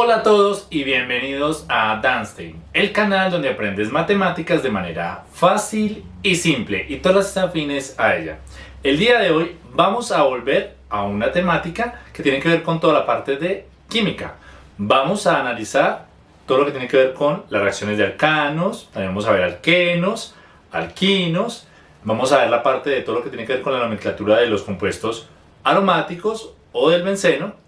Hola a todos y bienvenidos a Danstein, el canal donde aprendes matemáticas de manera fácil y simple y todas las afines a ella. El día de hoy vamos a volver a una temática que tiene que ver con toda la parte de química. Vamos a analizar todo lo que tiene que ver con las reacciones de alcanos, también vamos a ver alquenos, alquinos, vamos a ver la parte de todo lo que tiene que ver con la nomenclatura de los compuestos aromáticos o del benceno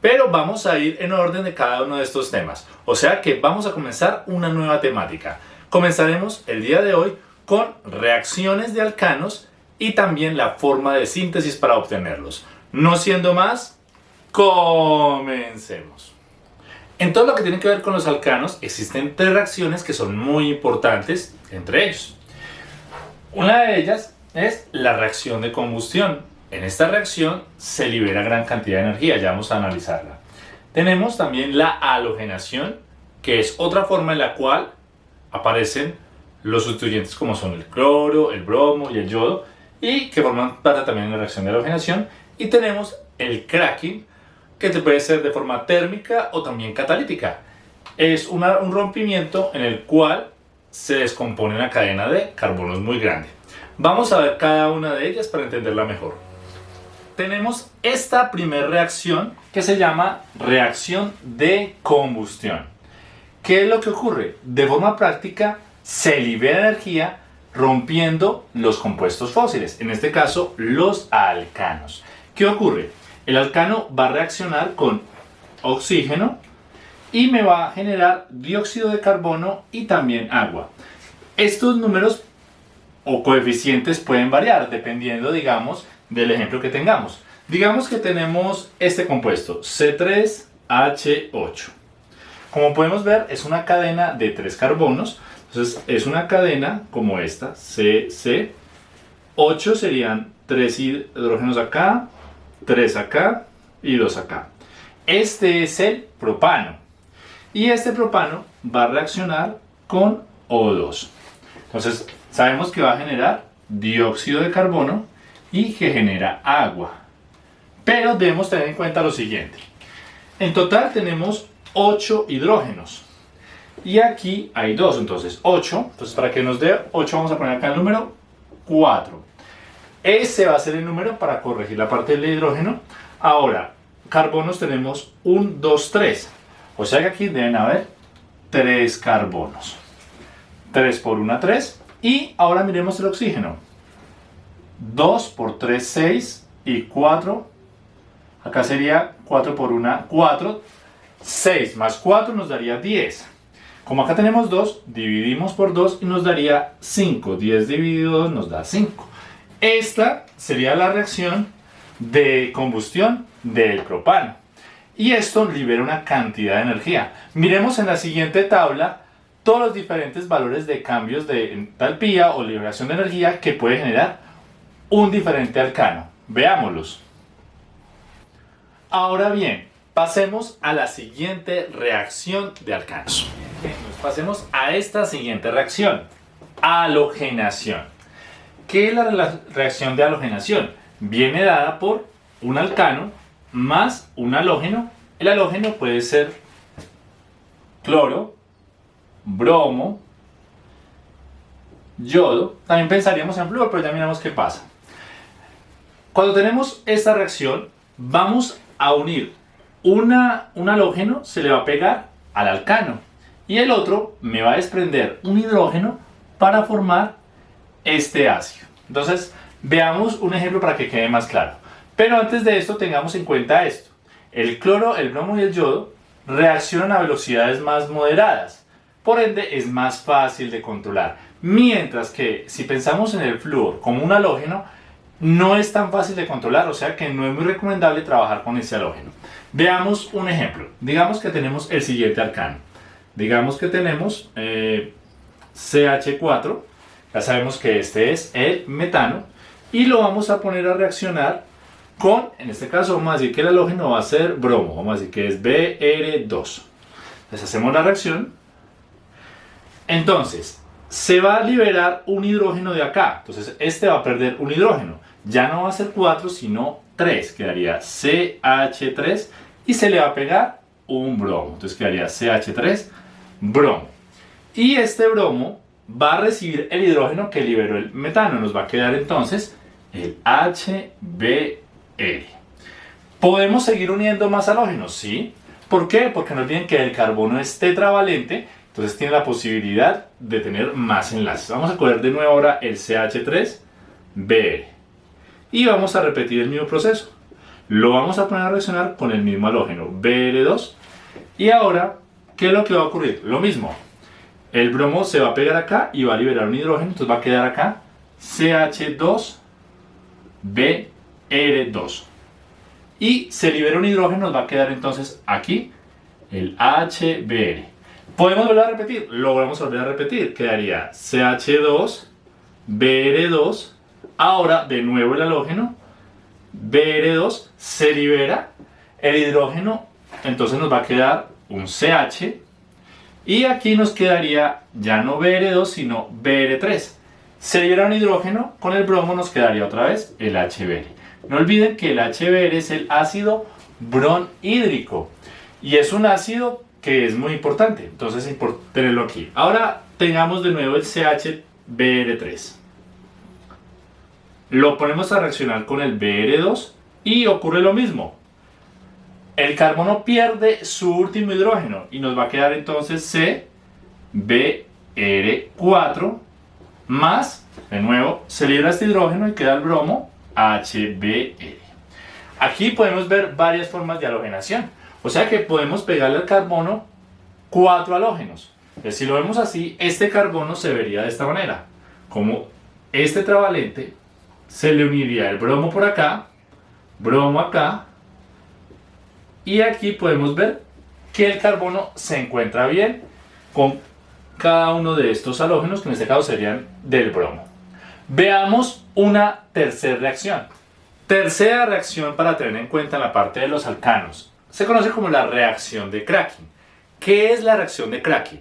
pero vamos a ir en orden de cada uno de estos temas. O sea que vamos a comenzar una nueva temática. Comenzaremos el día de hoy con reacciones de alcanos y también la forma de síntesis para obtenerlos. No siendo más, comencemos. En todo lo que tiene que ver con los alcanos existen tres reacciones que son muy importantes entre ellos. Una de ellas es la reacción de combustión en esta reacción se libera gran cantidad de energía, ya vamos a analizarla. Tenemos también la halogenación, que es otra forma en la cual aparecen los sustituyentes como son el cloro, el bromo y el yodo, y que forman parte también de la reacción de halogenación. Y tenemos el cracking, que puede ser de forma térmica o también catalítica. Es un rompimiento en el cual se descompone una cadena de carbonos muy grande. Vamos a ver cada una de ellas para entenderla mejor tenemos esta primera reacción que se llama reacción de combustión. ¿Qué es lo que ocurre? De forma práctica se libera energía rompiendo los compuestos fósiles, en este caso los alcanos. ¿Qué ocurre? El alcano va a reaccionar con oxígeno y me va a generar dióxido de carbono y también agua. Estos números o coeficientes pueden variar dependiendo, digamos, del ejemplo que tengamos. Digamos que tenemos este compuesto, C3H8. Como podemos ver, es una cadena de tres carbonos. Entonces, es una cadena como esta, CC. 8 serían 3 hidrógenos acá, 3 acá y 2 acá. Este es el propano. Y este propano va a reaccionar con O2. Entonces, sabemos que va a generar dióxido de carbono y que genera agua. Pero debemos tener en cuenta lo siguiente. En total tenemos 8 hidrógenos. Y aquí hay 2, entonces 8. Entonces para que nos dé 8 vamos a poner acá el número 4. Ese va a ser el número para corregir la parte del hidrógeno. Ahora, carbonos tenemos 1, 2, 3. O sea que aquí deben haber 3 carbonos. 3 por 1, 3. Y ahora miremos el oxígeno. 2 por 3, 6 y 4. Acá sería 4 por 1, 4. 6 más 4 nos daría 10. Como acá tenemos 2, dividimos por 2 y nos daría 5. 10 dividido 2 nos da 5. Esta sería la reacción de combustión del propano. Y esto libera una cantidad de energía. Miremos en la siguiente tabla todos los diferentes valores de cambios de entalpía o liberación de energía que puede generar un diferente alcano. Veámoslos. Ahora bien, pasemos a la siguiente reacción de alcanos. Pasemos a esta siguiente reacción, halogenación. ¿Qué es la reacción de halogenación? Viene dada por un alcano más un halógeno. El halógeno puede ser cloro, bromo, yodo. También pensaríamos en flúor, pero ya miramos qué pasa. Cuando tenemos esta reacción, vamos a unir un halógeno, se le va a pegar al alcano y el otro me va a desprender un hidrógeno para formar este ácido. Entonces, veamos un ejemplo para que quede más claro. Pero antes de esto, tengamos en cuenta esto. El cloro, el bromo y el yodo reaccionan a velocidades más moderadas. Por ende, es más fácil de controlar. Mientras que si pensamos en el flúor como un halógeno, no es tan fácil de controlar, o sea que no es muy recomendable trabajar con ese halógeno. Veamos un ejemplo. Digamos que tenemos el siguiente arcano. Digamos que tenemos eh, CH4, ya sabemos que este es el metano, y lo vamos a poner a reaccionar con, en este caso vamos a decir que el halógeno va a ser bromo, vamos a decir que es BR2. Entonces hacemos la reacción. Entonces, se va a liberar un hidrógeno de acá. Entonces, este va a perder un hidrógeno ya no va a ser 4 sino 3, quedaría CH3 y se le va a pegar un bromo. Entonces quedaría CH3 bromo. Y este bromo va a recibir el hidrógeno que liberó el metano. Nos va a quedar entonces el HBr. ¿Podemos seguir uniendo más halógenos? Sí. ¿Por qué? Porque no olviden que el carbono es tetravalente, entonces tiene la posibilidad de tener más enlaces. Vamos a coger de nuevo ahora el CH3Br. Y vamos a repetir el mismo proceso. Lo vamos a poner a reaccionar con el mismo halógeno, Br2. Y ahora, ¿qué es lo que va a ocurrir? Lo mismo. El bromo se va a pegar acá y va a liberar un hidrógeno, entonces va a quedar acá CH2Br2 y se libera un hidrógeno, nos va a quedar entonces aquí el HBr. ¿Podemos volver a repetir? Lo volvemos a volver a repetir. Quedaría CH2, Br2, ahora de nuevo el halógeno, Br2 se libera, el hidrógeno entonces nos va a quedar un CH y aquí nos quedaría ya no Br2 sino Br3. Se libera un hidrógeno, con el bromo nos quedaría otra vez el HBr. No olviden que el HBr es el ácido bronhídrico y es un ácido que es muy importante, entonces es tenerlo aquí. Ahora tengamos de nuevo el CHBr3. Lo ponemos a reaccionar con el Br2 y ocurre lo mismo. El carbono pierde su último hidrógeno y nos va a quedar entonces CBr4 más, de nuevo, se libra este hidrógeno y queda el bromo HBr. Aquí podemos ver varias formas de halogenación. O sea que podemos pegarle al carbono cuatro halógenos. Entonces, si lo vemos así, este carbono se vería de esta manera. Como este travalente se le uniría el bromo por acá, bromo acá, y aquí podemos ver que el carbono se encuentra bien con cada uno de estos halógenos, que en este caso serían del bromo. Veamos una tercera reacción. Tercera reacción para tener en cuenta en la parte de los alcanos. Se conoce como la reacción de cracking. ¿Qué es la reacción de cracking?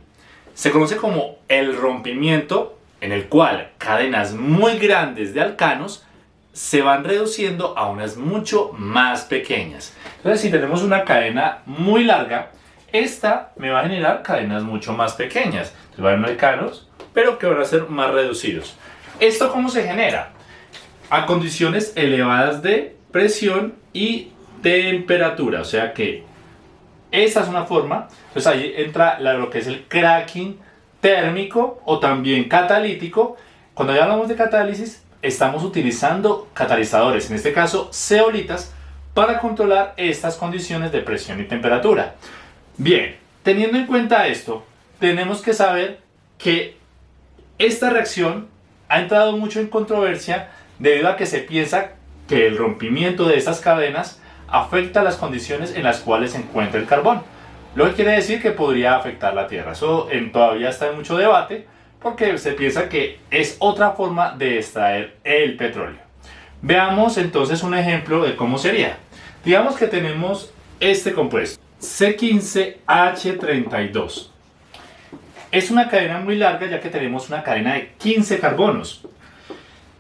Se conoce como el rompimiento en el cual cadenas muy grandes de alcanos se van reduciendo a unas mucho más pequeñas. Entonces si tenemos una cadena muy larga, esta me va a generar cadenas mucho más pequeñas. Entonces van a alcanos, pero que van a ser más reducidos. ¿Esto cómo se genera? A condiciones elevadas de presión y temperatura. O sea que esta es una forma. Entonces ahí entra lo que es el cracking térmico o también catalítico. Cuando ya hablamos de catálisis, estamos utilizando catalizadores, en este caso zeolitas, para controlar estas condiciones de presión y temperatura. Bien, teniendo en cuenta esto, tenemos que saber que esta reacción ha entrado mucho en controversia debido a que se piensa que el rompimiento de estas cadenas afecta las condiciones en las cuales se encuentra el carbón. Lo que quiere decir que podría afectar la Tierra. Eso en, todavía está en mucho debate porque se piensa que es otra forma de extraer el petróleo. Veamos entonces un ejemplo de cómo sería. Digamos que tenemos este compuesto, C15H32. Es una cadena muy larga ya que tenemos una cadena de 15 carbonos.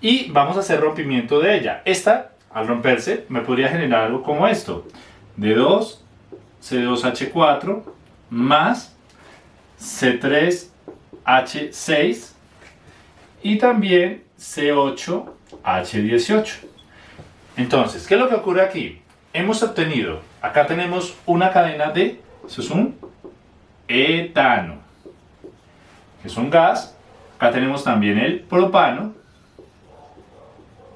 Y vamos a hacer rompimiento de ella. Esta, al romperse, me podría generar algo como esto. D2, C2H4, más C3H6 y también C8H18. Entonces, ¿qué es lo que ocurre aquí? Hemos obtenido, acá tenemos una cadena de, eso es un etano es un gas. Acá tenemos también el propano.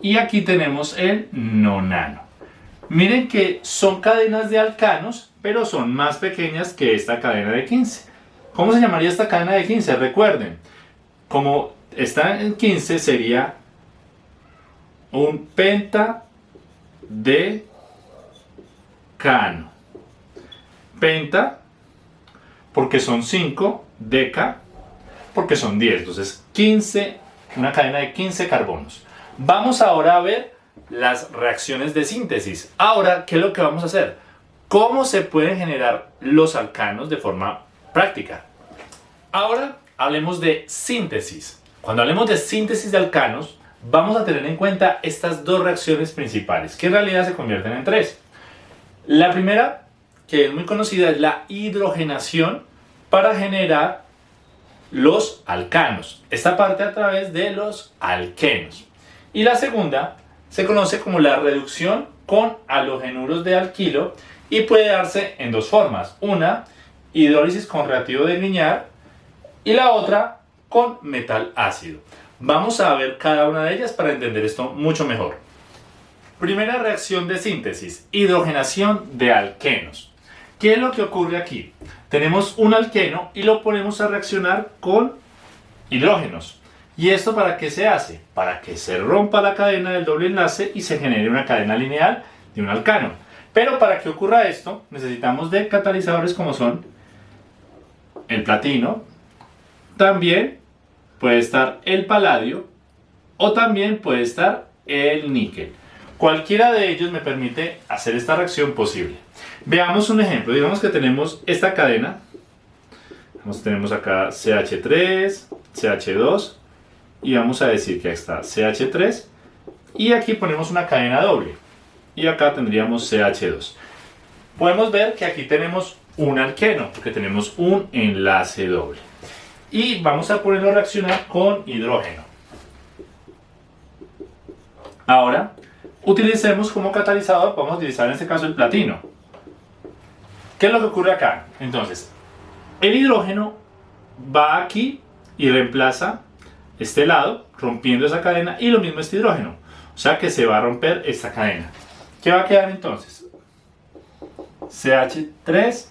Y aquí tenemos el nonano. Miren que son cadenas de alcanos, pero son más pequeñas que esta cadena de 15. ¿Cómo se llamaría esta cadena de 15? Recuerden, como está en 15 sería un penta de cano. Penta, porque son 5, deca, porque son 10, entonces 15, una cadena de 15 carbonos. Vamos ahora a ver las reacciones de síntesis. Ahora, ¿qué es lo que vamos a hacer? ¿Cómo se pueden generar los alcanos de forma práctica? Ahora hablemos de síntesis. Cuando hablemos de síntesis de alcanos, vamos a tener en cuenta estas dos reacciones principales, que en realidad se convierten en tres. La primera que es muy conocida, es la hidrogenación para generar los alcanos. Esta parte a través de los alquenos. Y la segunda se conoce como la reducción con halogenuros de alquilo y puede darse en dos formas. Una, hidrólisis con reactivo de Grignard y la otra con metal ácido. Vamos a ver cada una de ellas para entender esto mucho mejor. Primera reacción de síntesis, hidrogenación de alquenos. ¿Qué es lo que ocurre aquí? Tenemos un alqueno y lo ponemos a reaccionar con hidrógenos. ¿Y esto para qué se hace? Para que se rompa la cadena del doble enlace y se genere una cadena lineal de un alcano. Pero para que ocurra esto, necesitamos de catalizadores como son el platino, también puede estar el paladio o también puede estar el níquel. Cualquiera de ellos me permite hacer esta reacción posible. Veamos un ejemplo. Digamos que tenemos esta cadena. tenemos acá CH3, CH2 y vamos a decir que está CH3 y aquí ponemos una cadena doble y acá tendríamos CH2. Podemos ver que aquí tenemos un alqueno porque tenemos un enlace doble y vamos a ponerlo a reaccionar con hidrógeno. Ahora, utilicemos como catalizador, podemos utilizar en este caso el platino. ¿Qué es lo que ocurre acá? Entonces, el hidrógeno va aquí y reemplaza este lado, rompiendo esa cadena, y lo mismo este hidrógeno. O sea que se va a romper esta cadena. ¿Qué va a quedar entonces? CH3,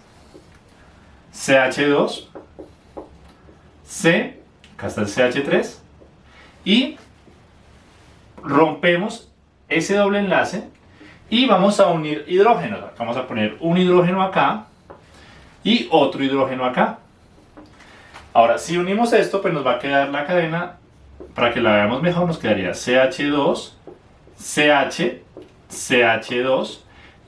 CH2, C, acá está el CH3, y rompemos ese doble enlace y vamos a unir hidrógenos. Vamos a poner un hidrógeno acá y otro hidrógeno acá. Ahora, si unimos esto, pues nos va a quedar la cadena, para que la veamos mejor, nos quedaría CH2, CH, CH2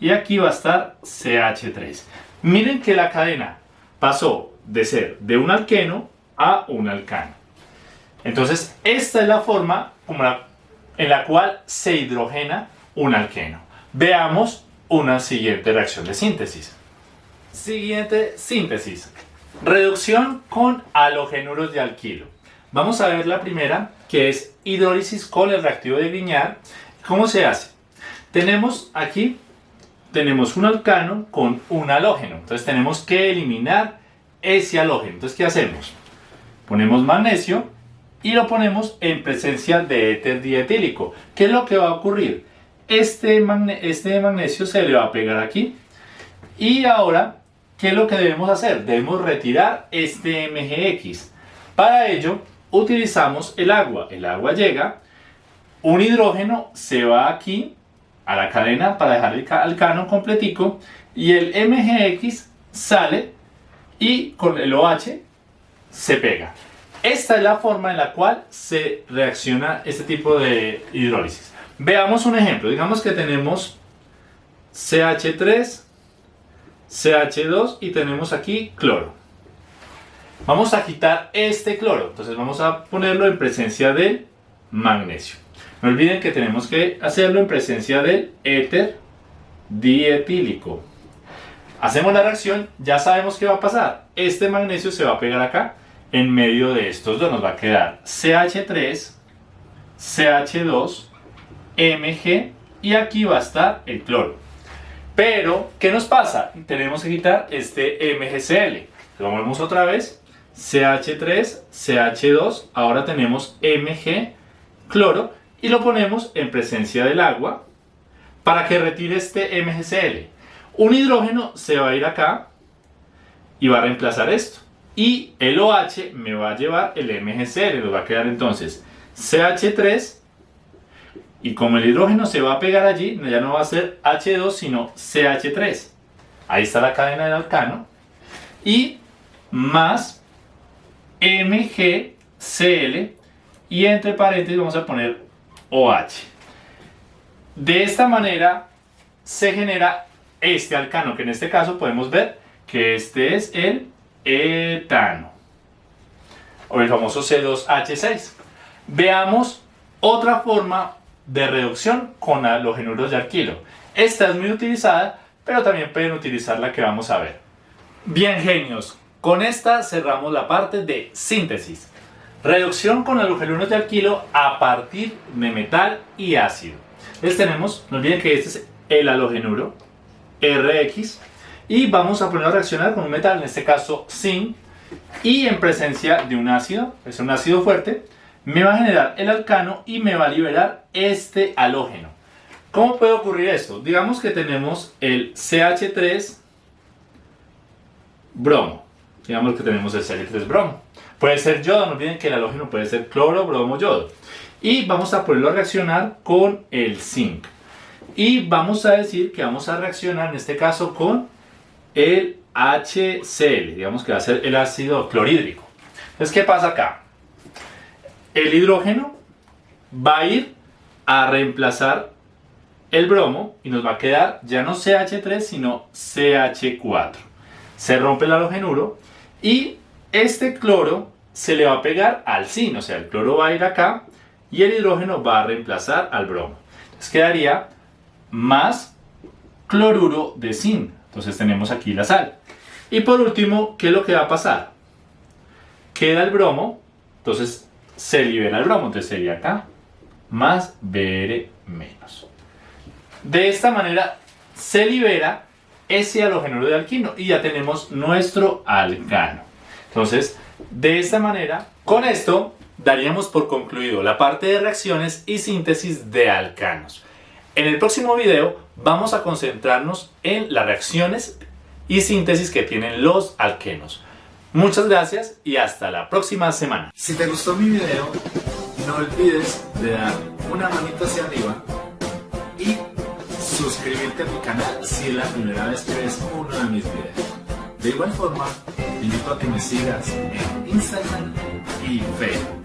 y aquí va a estar CH3. Miren que la cadena pasó de ser de un alqueno a un alcano. Entonces, esta es la forma en la cual se hidrogena un alqueno. Veamos una siguiente reacción de síntesis. Siguiente síntesis. Reducción con halogenuros de alquilo. Vamos a ver la primera, que es hidrólisis con el reactivo de Grignard. ¿Cómo se hace? Tenemos aquí, tenemos un alcano con un halógeno. Entonces tenemos que eliminar ese halógeno. Entonces, ¿qué hacemos? Ponemos magnesio y lo ponemos en presencia de éter dietílico. ¿Qué es lo que va a ocurrir? Este, este magnesio se le va a pegar aquí. Y ahora, ¿qué es lo que debemos hacer? Debemos retirar este MGX. Para ello, utilizamos el agua. El agua llega, un hidrógeno se va aquí a la cadena para dejar el alcano completico y el MGX sale y con el OH se pega. Esta es la forma en la cual se reacciona este tipo de hidrólisis. Veamos un ejemplo. Digamos que tenemos CH3, CH2 y tenemos aquí cloro. Vamos a quitar este cloro. Entonces vamos a ponerlo en presencia del magnesio. No olviden que tenemos que hacerlo en presencia del éter dietílico. Hacemos la reacción, ya sabemos qué va a pasar. Este magnesio se va a pegar acá. En medio de estos dos nos va a quedar CH3, CH2 Mg y aquí va a estar el cloro. Pero, ¿qué nos pasa? Tenemos que quitar este MgCl. Lo movemos otra vez. CH3, CH2, ahora tenemos Mg, cloro, y lo ponemos en presencia del agua para que retire este MgCl. Un hidrógeno se va a ir acá y va a reemplazar esto. Y el OH me va a llevar el MgCl, nos va a quedar entonces CH3, y como el hidrógeno se va a pegar allí, ya no va a ser H2 sino CH3. Ahí está la cadena del alcano. Y más MgCl y entre paréntesis vamos a poner OH. De esta manera se genera este alcano, que en este caso podemos ver que este es el etano o el famoso C2H6. Veamos otra forma de reducción con halogenuros de alquilo. Esta es muy utilizada pero también pueden utilizar la que vamos a ver. Bien genios, con esta cerramos la parte de síntesis. Reducción con halogenuros de alquilo a partir de metal y ácido. Entonces tenemos, no olviden que este es el halogenuro RX y vamos a ponerlo a reaccionar con un metal, en este caso zinc, y en presencia de un ácido, es un ácido fuerte, me va a generar el alcano y me va a liberar este halógeno. ¿Cómo puede ocurrir esto? Digamos que tenemos el CH3 bromo. Digamos que tenemos el CH3 bromo. Puede ser yodo, no olviden que el halógeno puede ser cloro, bromo, yodo. Y vamos a ponerlo a reaccionar con el zinc. Y vamos a decir que vamos a reaccionar en este caso con el HCl, digamos que va a ser el ácido clorhídrico. Entonces, ¿qué pasa acá? El hidrógeno va a ir a reemplazar el bromo y nos va a quedar ya no CH3 sino CH4. Se rompe el halogenuro y este cloro se le va a pegar al zinc, o sea, el cloro va a ir acá y el hidrógeno va a reemplazar al bromo. Entonces quedaría más cloruro de zinc. Entonces tenemos aquí la sal. Y por último, ¿qué es lo que va a pasar? Queda el bromo, entonces se libera el bromo, entonces sería acá, más Br menos. De esta manera se libera ese halogenuro de alquino y ya tenemos nuestro alcano. Entonces, de esta manera, con esto daríamos por concluido la parte de reacciones y síntesis de alcanos. En el próximo video vamos a concentrarnos en las reacciones y síntesis que tienen los alquenos. Muchas gracias y hasta la próxima semana. Si te gustó mi video, no olvides de dar una manita hacia arriba suscribirte a mi canal si es la primera vez que ves uno de mis videos. De igual forma, te invito a que me sigas en Instagram y Facebook.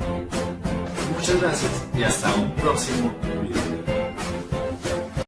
Muchas gracias y hasta un próximo video.